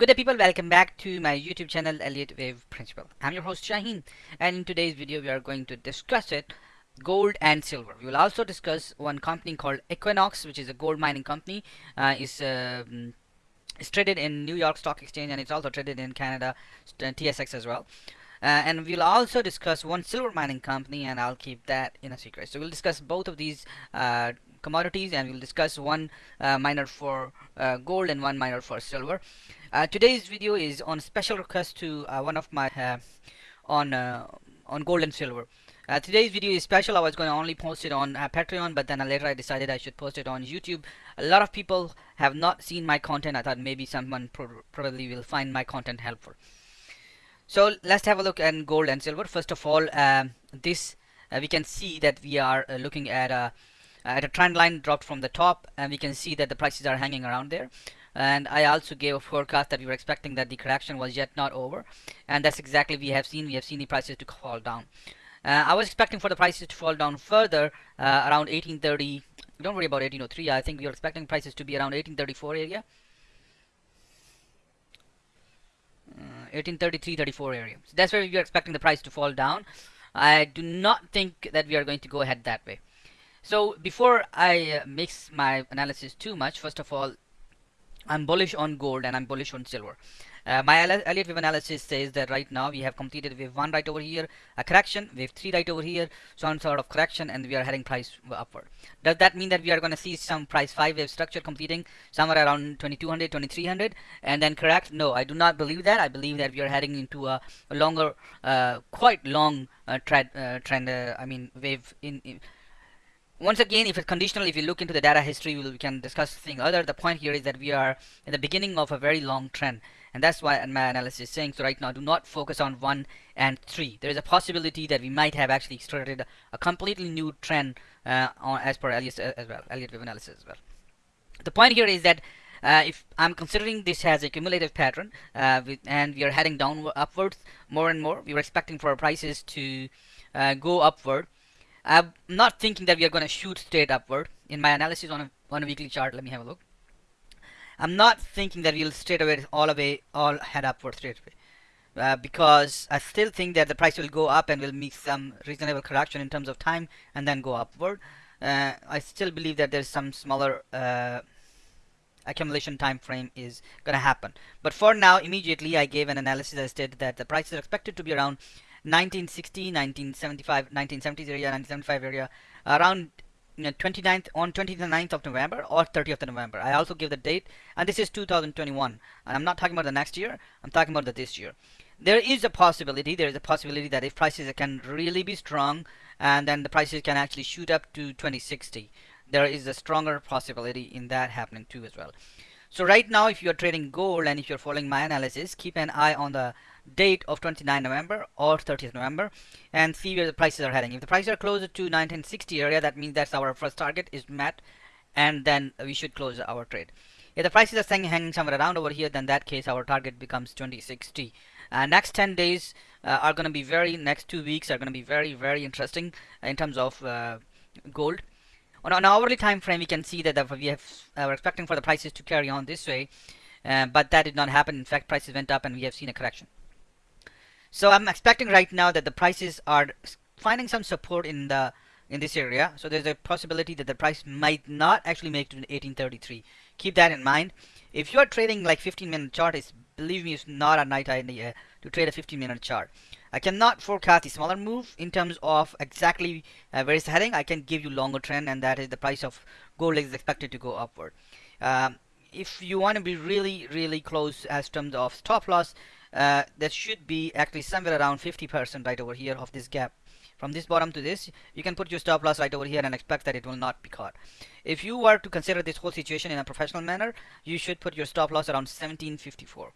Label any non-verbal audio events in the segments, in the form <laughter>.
Good day people, welcome back to my YouTube channel Elliott Wave Principle. I'm your host Shaheen and in today's video we are going to discuss it gold and silver. We will also discuss one company called Equinox which is a gold mining company. Uh, is uh, it's traded in New York Stock Exchange and it's also traded in Canada uh, TSX as well. Uh, and we'll also discuss one silver mining company and I'll keep that in a secret. So we'll discuss both of these uh, commodities and we'll discuss one uh, miner for uh, gold and one miner for silver. Uh, today's video is on special request to uh, one of my uh, on uh, on gold and silver. Uh, today's video is special. I was going to only post it on Patreon, but then later I decided I should post it on YouTube. A lot of people have not seen my content. I thought maybe someone pro probably will find my content helpful. So let's have a look at gold and silver. First of all, um, this we can see that we are looking at a at a trend line dropped from the top, and we can see that the prices are hanging around there and I also gave a forecast that we were expecting that the correction was yet not over. And that's exactly we have seen. We have seen the prices to fall down. Uh, I was expecting for the prices to fall down further uh, around 1830 don't worry about 1803 I think we are expecting prices to be around 1834 area. Uh, 1833 34 area. So that's where we are expecting the price to fall down. I do not think that we are going to go ahead that way. So before I uh, mix my analysis too much first of all I'm bullish on gold and I'm bullish on silver. Uh, my Elliott wave analysis says that right now we have completed wave 1 right over here, a correction, wave 3 right over here, some sort of correction and we are heading price upward. Does that mean that we are going to see some price 5 wave structure completing somewhere around 2200, 2300 and then correct? No, I do not believe that. I believe that we are heading into a, longer, uh, quite long uh, trend, uh, trend uh, I mean wave in, in once again, if it's conditional, if you look into the data history, we can discuss thing other. The point here is that we are in the beginning of a very long trend. And that's why my analysis is saying, so right now, do not focus on 1 and 3. There is a possibility that we might have actually started a completely new trend uh, on, as per Elliott uh, as well, Elliott wave analysis as well. The point here is that uh, if I'm considering this as a cumulative pattern uh, with, and we are heading downward upwards more and more, we were expecting for prices to uh, go upward I'm not thinking that we are going to shoot straight upward. In my analysis on a, on a weekly chart, let me have a look. I'm not thinking that we'll straight away all all head upward straight away. Uh, because I still think that the price will go up and will make some reasonable correction in terms of time and then go upward. Uh, I still believe that there's some smaller uh, accumulation time frame is going to happen. But for now, immediately I gave an analysis that stated that the price is expected to be around 1960, 1975, 1970s area, 1975 area, around you know, 29th on 29th of November or 30th of November. I also give the date, and this is 2021. And I'm not talking about the next year. I'm talking about the this year. There is a possibility. There is a possibility that if prices can really be strong, and then the prices can actually shoot up to 2060. There is a stronger possibility in that happening too as well. So right now, if you're trading gold and if you're following my analysis, keep an eye on the date of 29 November or 30th November and see where the prices are heading. If the prices are closer to 1960 area, that means that's our first target is met and then we should close our trade. If the prices are hanging somewhere around over here, then that case our target becomes 2060. Uh, next 10 days uh, are going to be very, next two weeks are going to be very, very interesting in terms of uh, gold. On an hourly time frame, we can see that we have, uh, we're expecting for the prices to carry on this way, uh, but that did not happen. In fact, prices went up and we have seen a correction. So I'm expecting right now that the prices are finding some support in the in this area. So there's a possibility that the price might not actually make to 1833. Keep that in mind. If you're trading like 15 minute chart, is believe me, it's not a night idea to trade a 15 minute chart. I cannot forecast a smaller move in terms of exactly uh, where it's heading. I can give you longer trend, and that is the price of gold is expected to go upward. Um, if you want to be really, really close as terms of stop loss, uh, that should be actually somewhere around 50% right over here of this gap. From this bottom to this you can put your stop loss right over here and expect that it will not be caught. If you were to consider this whole situation in a professional manner you should put your stop loss around 1754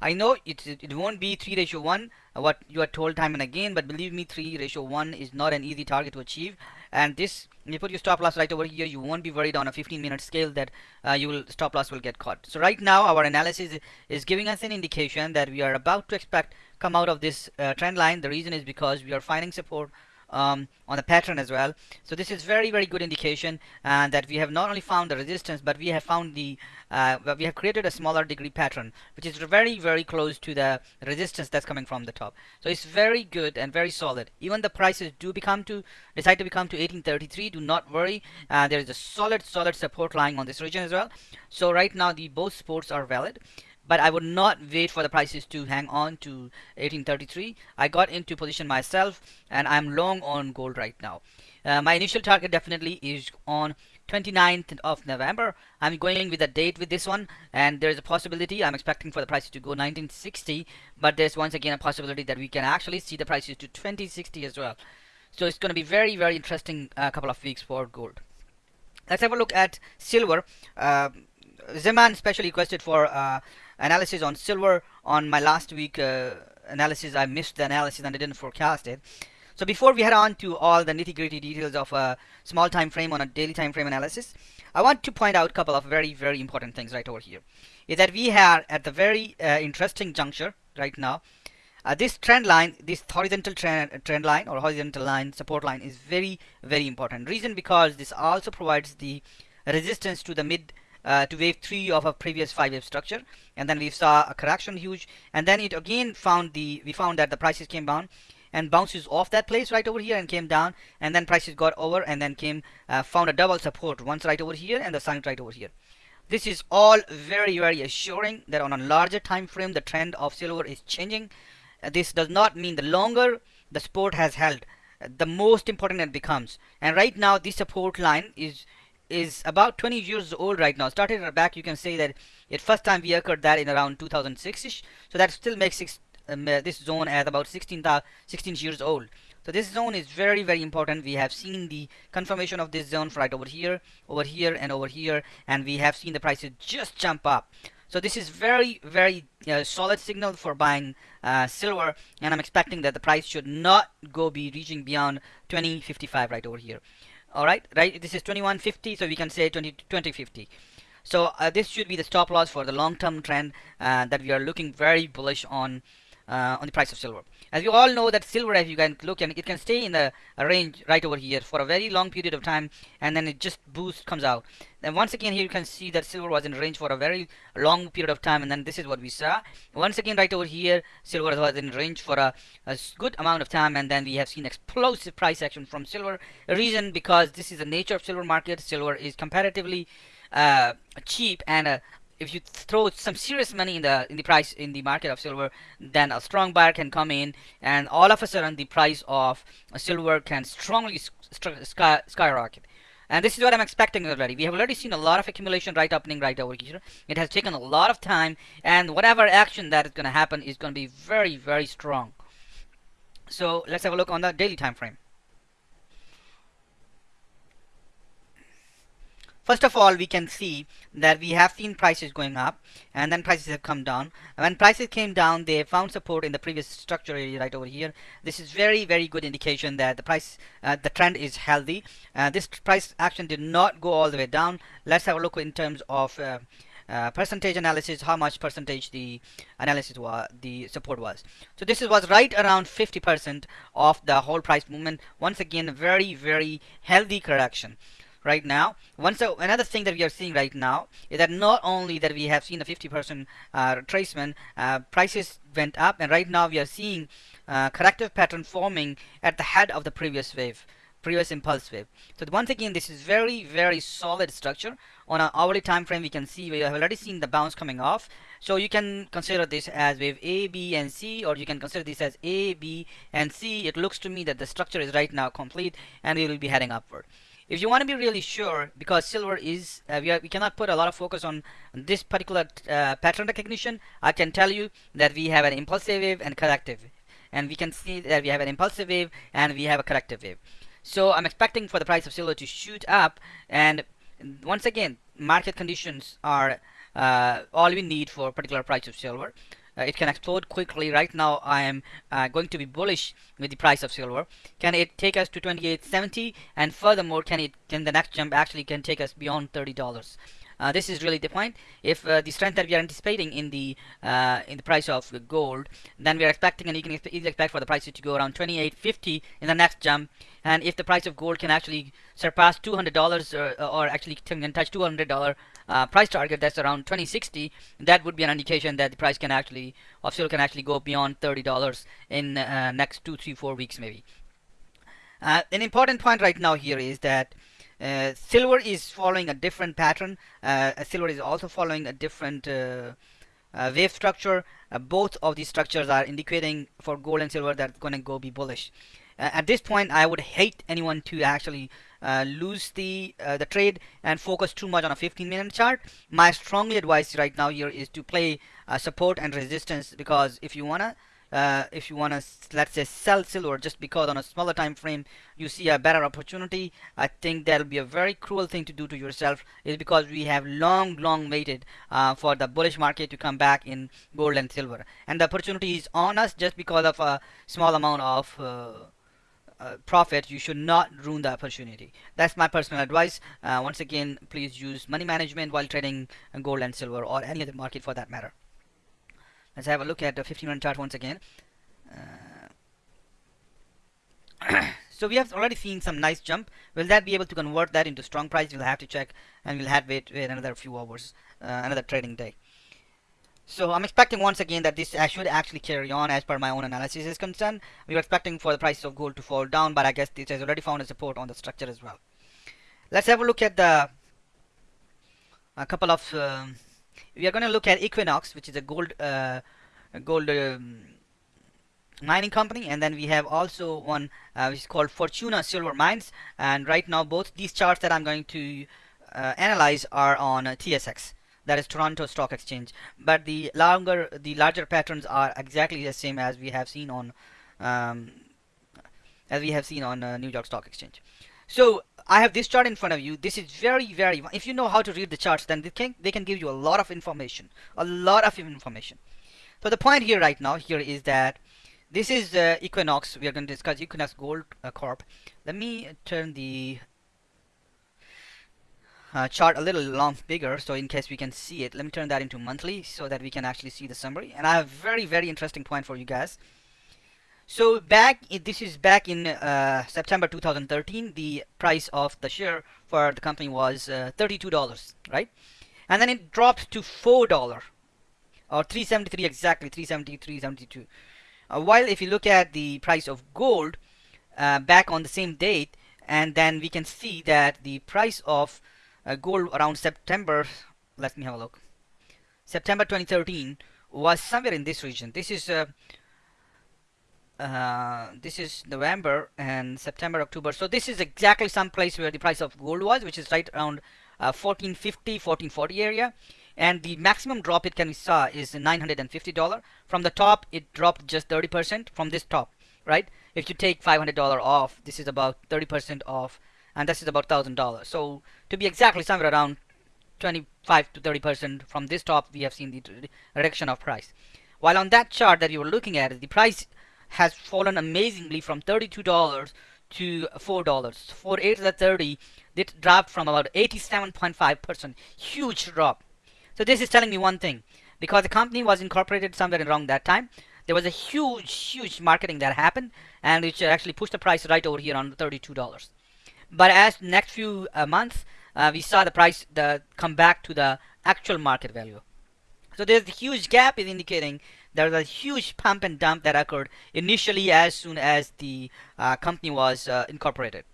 I know it, it won't be 3 ratio 1 uh, what you are told time and again but believe me 3 ratio 1 is not an easy target to achieve. And this you put your stop loss right over here. You won't be worried on a 15 minute scale that uh, you will stop loss will get caught. So right now our analysis is giving us an indication that we are about to expect come out of this uh, trend line. The reason is because we are finding support um, on the pattern as well. So this is very very good indication uh, that we have not only found the resistance but we have found the uh, we have created a smaller degree pattern which is very very close to the resistance that's coming from the top. So it's very good and very solid. Even the prices do become to decide to become to 1833 do not worry. Uh, there is a solid solid support lying on this region as well. So right now the both supports are valid but I would not wait for the prices to hang on to 1833 I got into position myself and I'm long on gold right now. Uh, my initial target definitely is on 29th of November. I'm going with a date with this one and there's a possibility I'm expecting for the prices to go 1960 but there's once again a possibility that we can actually see the prices to 2060 as well. So it's going to be very very interesting uh, couple of weeks for gold. Let's have a look at silver. Uh, Zeman specially requested for uh, analysis on silver on my last week uh, analysis. I missed the analysis and I didn't forecast it. So before we head on to all the nitty-gritty details of a small time frame on a daily time frame analysis, I want to point out a couple of very, very important things right over here. Is that we are at the very uh, interesting juncture right now. Uh, this trend line, this horizontal trend, trend line or horizontal line, support line is very, very important. Reason because this also provides the resistance to the mid uh, to wave 3 of a previous 5 wave structure. And then we saw a correction huge. And then it again found the we found that the prices came down and bounces off that place right over here and came down. And then prices got over and then came uh, found a double support once right over here and the sign right over here. This is all very very assuring that on a larger time frame the trend of silver is changing. Uh, this does not mean the longer the support has held the most important it becomes. And right now this support line is is about 20 years old right now. Started back, you can say that it first time we occurred that in around 2006ish. So that still makes six, um, uh, this zone as about 16, 16 years old. So this zone is very very important. We have seen the confirmation of this zone right over here, over here, and over here, and we have seen the prices just jump up. So this is very very uh, solid signal for buying uh, silver, and I'm expecting that the price should not go be reaching beyond 2055 right over here all right right this is 2150 so we can say 20 2050 so uh, this should be the stop loss for the long-term trend uh, that we are looking very bullish on uh, on the price of silver. As you all know that silver, as you can look, and it can stay in the range right over here for a very long period of time, and then it just boost comes out. Then once again here you can see that silver was in range for a very long period of time, and then this is what we saw. Once again right over here, silver was in range for a, a good amount of time, and then we have seen explosive price action from silver. Reason because this is the nature of silver market. Silver is comparatively uh, cheap and uh, if you throw some serious money in the in the price in the market of silver then a strong buyer can come in and all of a sudden the price of silver can strongly sky, skyrocket and this is what I'm expecting already. We have already seen a lot of accumulation right opening right over here. It has taken a lot of time and whatever action that is going to happen is going to be very very strong. So let's have a look on the daily time frame. First of all, we can see that we have seen prices going up and then prices have come down. When prices came down, they found support in the previous structure area right over here. This is very, very good indication that the price, uh, the trend is healthy. Uh, this price action did not go all the way down. Let's have a look in terms of uh, uh, percentage analysis how much percentage the analysis was the support was so this was right around 50% of the whole price movement once again a very very healthy correction right now. One so another thing that we are seeing right now is that not only that we have seen a 50% uh, retracement, uh, prices went up, and right now we are seeing uh, corrective pattern forming at the head of the previous wave previous impulse wave. So once again, this is very, very solid structure. On an hourly time frame, we can see we have already seen the bounce coming off. So you can consider this as wave A, B, and C, or you can consider this as A, B, and C. It looks to me that the structure is right now complete, and we will be heading upward if you want to be really sure because silver is uh, we, are, we cannot put a lot of focus on this particular uh, pattern recognition I can tell you that we have an impulsive wave and corrective. And we can see that we have an impulsive wave and we have a corrective wave. So I'm expecting for the price of silver to shoot up. And once again market conditions are uh, all we need for a particular price of silver uh, it can explode quickly right now I am uh, going to be bullish with the price of silver can it take us to 28.70 and furthermore can it can the next jump actually can take us beyond $30 uh, this is really the point. If uh, the strength that we are anticipating in the uh, in the price of gold, then we are expecting, and you can easily expect for the price to go around 28.50 in the next jump. And if the price of gold can actually surpass $200 or, or actually can touch $200 uh, price target, that's around 2060, that would be an indication that the price can actually of can actually go beyond $30 in uh, next two, three, four weeks maybe. Uh, an important point right now here is that uh, silver is following a different pattern. Uh, silver is also following a different uh, uh, wave structure. Uh, both of these structures are indicating for gold and silver that's going to go be bullish. at this point, I would hate anyone to actually lose the the trade and focus too much on a 15 minute chart. My strongly advice right now here is to play support and resistance because if you wanna uh, if you want to let's say sell silver just because on a smaller time frame you see a better opportunity I think that'll be a very cruel thing to do to yourself is because we have long long waited uh, for the bullish market to come back in gold and silver and the opportunity is on us just because of a small amount of uh, uh, profit you should not ruin the opportunity that's my personal advice uh, once again please use money management while trading gold and silver or any other market for that matter Let's have a look at the 15 minute chart once again. Uh, <coughs> so we have already seen some nice jump. Will that be able to convert that into strong price? We'll have to check and we'll have to wait, wait another few hours, uh, another trading day. So I'm expecting once again that this should actually carry on as per my own analysis is concerned. We were expecting for the price of gold to fall down, but I guess this has already found a support on the structure as well. Let's have a look at the a couple of um, we are going to look at Equinox, which is a gold uh, gold um, mining company, and then we have also one uh, which is called Fortuna Silver Mines. And right now, both these charts that I'm going to uh, analyze are on uh, TSX, that is Toronto Stock Exchange. But the longer, the larger patterns are exactly the same as we have seen on um, as we have seen on uh, New York Stock Exchange. So I have this chart in front of you. This is very, very, if you know how to read the charts, then they can, they can give you a lot of information, a lot of information. So the point here right now here is that this is uh, Equinox. We are going to discuss Equinox Gold uh, Corp. Let me turn the uh, chart a little long bigger so in case we can see it. Let me turn that into monthly so that we can actually see the summary. And I have very, very interesting point for you guys. So back, this is back in uh, September 2013, the price of the share for the company was uh, $32, right? And then it dropped to $4 or 373 exactly, 373, 72. Uh, while if you look at the price of gold uh, back on the same date, and then we can see that the price of uh, gold around September, let me have a look, September 2013 was somewhere in this region. This is uh, uh, this is November and September, October. So this is exactly some place where the price of gold was, which is right around uh, 1450, 1440 area. And the maximum drop it can be saw is $950. From the top, it dropped just 30% from this top, right? If you take $500 off, this is about 30% off, and this is about $1,000. So to be exactly somewhere around 25 to 30% from this top, we have seen the reduction of price. While on that chart that you were looking at, the price has fallen amazingly from $32 to $4. For 8 to 30, it dropped from about 87.5%. Huge drop. So this is telling me one thing. Because the company was incorporated somewhere around that time, there was a huge, huge marketing that happened, and which actually pushed the price right over here on $32. But as next few uh, months, uh, we saw the price the, come back to the actual market value. So there's a huge gap is indicating there was a huge pump and dump that occurred initially as soon as the uh, company was uh, incorporated.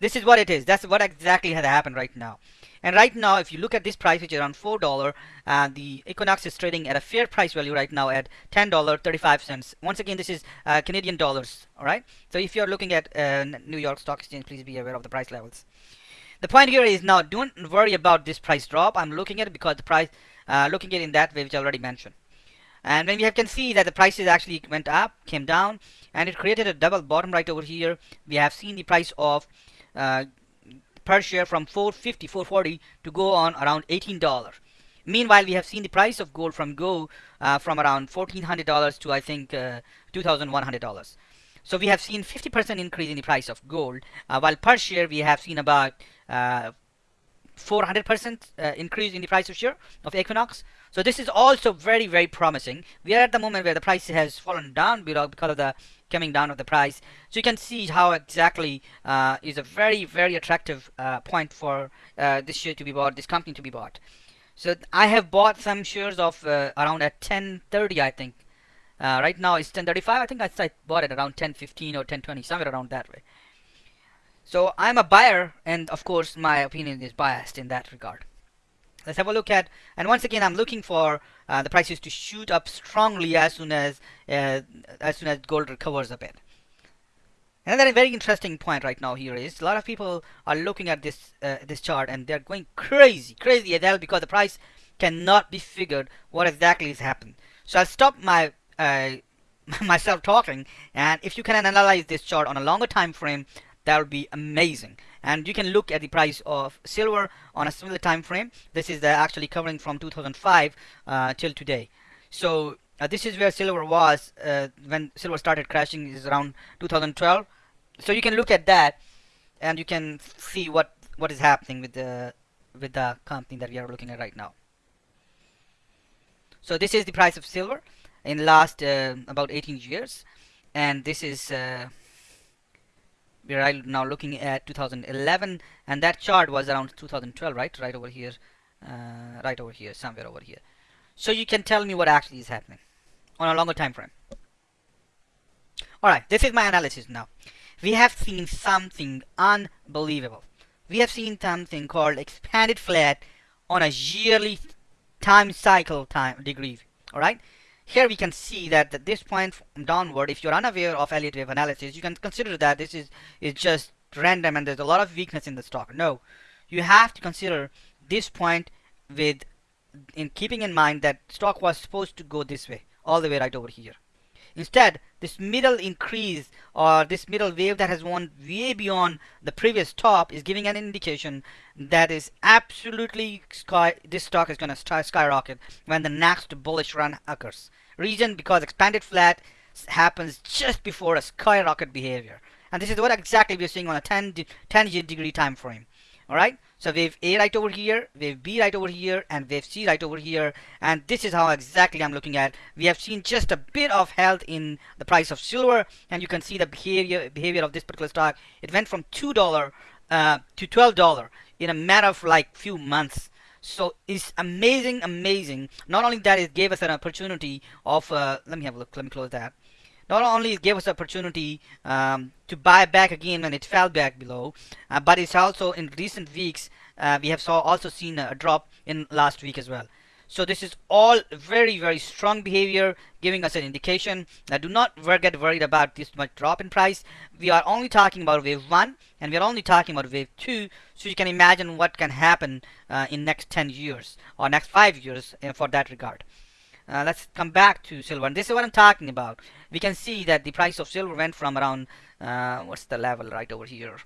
This is what it is. That's what exactly had happened right now. And right now, if you look at this price, which is around $4, uh, the Equinox is trading at a fair price value right now at $10.35. Once again, this is uh, Canadian dollars, all right? So if you're looking at uh, New York Stock Exchange, please be aware of the price levels. The point here is now, don't worry about this price drop. I'm looking at it because the price, uh, looking at it in that way, which I already mentioned. And when we have, can see that the prices actually went up, came down, and it created a double bottom right over here. We have seen the price of uh, per share from 450, 440 to go on around $18. Meanwhile, we have seen the price of gold from go uh, from around $1,400 to I think uh, $2,100. So we have seen 50% increase in the price of gold, uh, while per share we have seen about 0.5% 400% uh, increase in the price of share of Equinox. So this is also very, very promising. We are at the moment where the price has fallen down below because of the coming down of the price. So you can see how exactly uh, is a very, very attractive uh, point for uh, this share to be bought, this company to be bought. So I have bought some shares of uh, around at 1030, I think. Uh, right now it's 1035. I think I bought it around 1015 or 1020, somewhere around that way. So I'm a buyer, and of course my opinion is biased in that regard. Let's have a look at, and once again I'm looking for uh, the prices to shoot up strongly as soon as uh, as soon as gold recovers a bit. Another very interesting point right now here is a lot of people are looking at this uh, this chart and they're going crazy, crazy as hell because the price cannot be figured what exactly is happened. So I'll stop my uh, <laughs> myself talking and if you can analyze this chart on a longer time frame that would be amazing and you can look at the price of silver on a similar time frame. This is actually covering from 2005 uh, till today. So uh, this is where silver was uh, when silver started crashing is around 2012 so you can look at that and you can see what what is happening with the with the company that we are looking at right now. So this is the price of silver in the last uh, about 18 years. And this is we are now looking at 2011 and that chart was around 2012 right? Right over here uh, right over here somewhere over here. So you can tell me what actually is happening on a longer time frame. Alright this is my analysis now. We have seen something unbelievable. We have seen something called expanded flat on a yearly time cycle time degree alright here we can see that at this point downward, if you're unaware of Elliott wave analysis, you can consider that this is, is just random and there's a lot of weakness in the stock. No, you have to consider this point with in keeping in mind that stock was supposed to go this way, all the way right over here. Instead, this middle increase or this middle wave that has gone way beyond the previous top is giving an indication that is absolutely sky this stock is going to skyrocket when the next bullish run occurs. Reason because expanded flat happens just before a skyrocket behavior. And this is what exactly we're seeing on a 10, 10 degree time frame. Alright, so wave A right over here, wave B right over here, and wave C right over here. And this is how exactly I'm looking at. We have seen just a bit of health in the price of silver, and you can see the behavior behavior of this particular stock. It went from two dollar uh, to twelve dollar in a matter of like few months. So it's amazing, amazing. Not only that, it gave us an opportunity of. Uh, let me have a look. Let me close that not only gave us opportunity um, to buy back again when it fell back below, uh, but it's also in recent weeks uh, we have saw also seen a drop in last week as well. So this is all very very strong behavior giving us an indication that do not get worried about this much drop in price. We are only talking about wave 1 and we are only talking about wave 2 so you can imagine what can happen uh, in next 10 years or next 5 years uh, for that regard. Uh, let's come back to silver. And this is what I'm talking about. We can see that the price of silver went from around uh, what's the level right over here?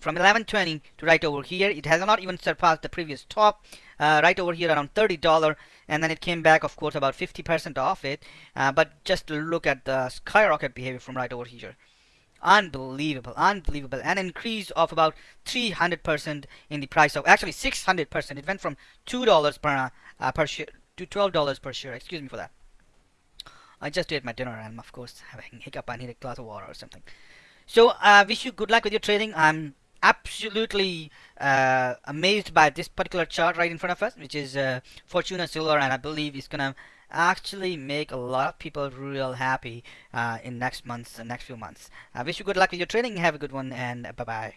From 1120 to right over here. It has not even surpassed the previous top uh, right over here around $30 and then it came back of course about 50% off it. Uh, but just look at the skyrocket behavior from right over here unbelievable unbelievable. An increase of about 300% in the price of actually 600% it went from $2 per uh, per share to $12 per share. Excuse me for that. I just ate my dinner and I'm of course having hiccup I need a glass of water or something. So I uh, wish you good luck with your trading. I'm absolutely uh, amazed by this particular chart right in front of us which is uh, Fortuna Silver and I believe it's gonna actually make a lot of people real happy uh, in next months, next few months. I wish you good luck with your training. Have a good one and bye bye.